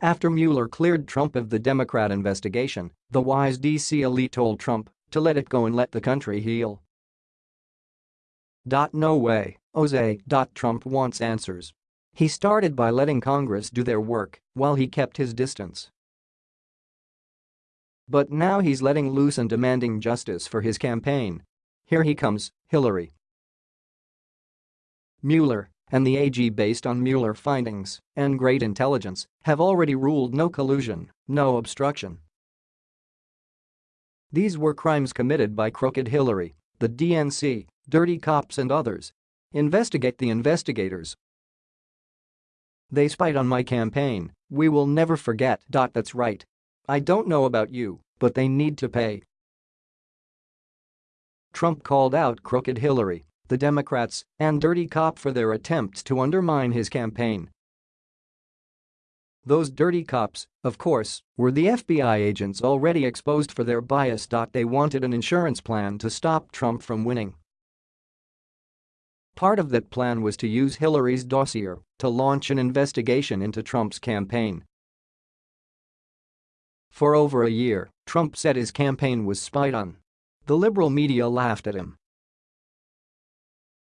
After Mueller cleared Trump of the Democrat investigation, the wise DC elite told Trump to let it go and let the country heal. No way, Jose. Trump wants answers. He started by letting Congress do their work while he kept his distance. But now he's letting loose and demanding justice for his campaign. Here he comes, Hillary. Mueller and the AG based on Mueller findings and great intelligence have already ruled no collusion, no obstruction. These were crimes committed by crooked Hillary, the DNC, dirty cops and others. Investigate the investigators. They spied on my campaign, we will never forget. That's right. I don't know about you, but they need to pay. Trump called out crooked Hillary the Democrats, and Dirty Cop for their attempts to undermine his campaign. Those dirty cops, of course, were the FBI agents already exposed for their bias. They wanted an insurance plan to stop Trump from winning. Part of that plan was to use Hillary's dossier to launch an investigation into Trump's campaign. For over a year, Trump said his campaign was spied on. The liberal media laughed at him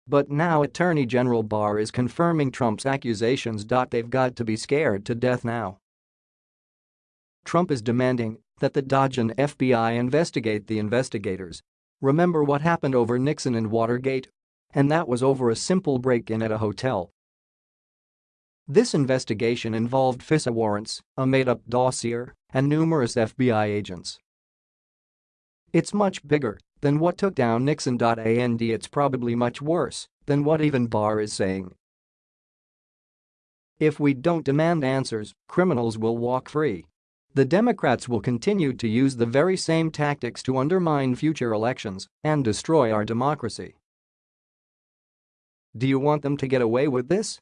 but now Attorney General Barr is confirming Trump's accusations. They've got to be scared to death now. Trump is demanding that the DOJ and FBI investigate the investigators. Remember what happened over Nixon and Watergate? And that was over a simple break-in at a hotel. This investigation involved FISA warrants, a made-up dossier, and numerous FBI agents. It's much bigger than what took down Nixon. And it's probably much worse than what even Barr is saying. If we don't demand answers, criminals will walk free. The Democrats will continue to use the very same tactics to undermine future elections and destroy our democracy. Do you want them to get away with this?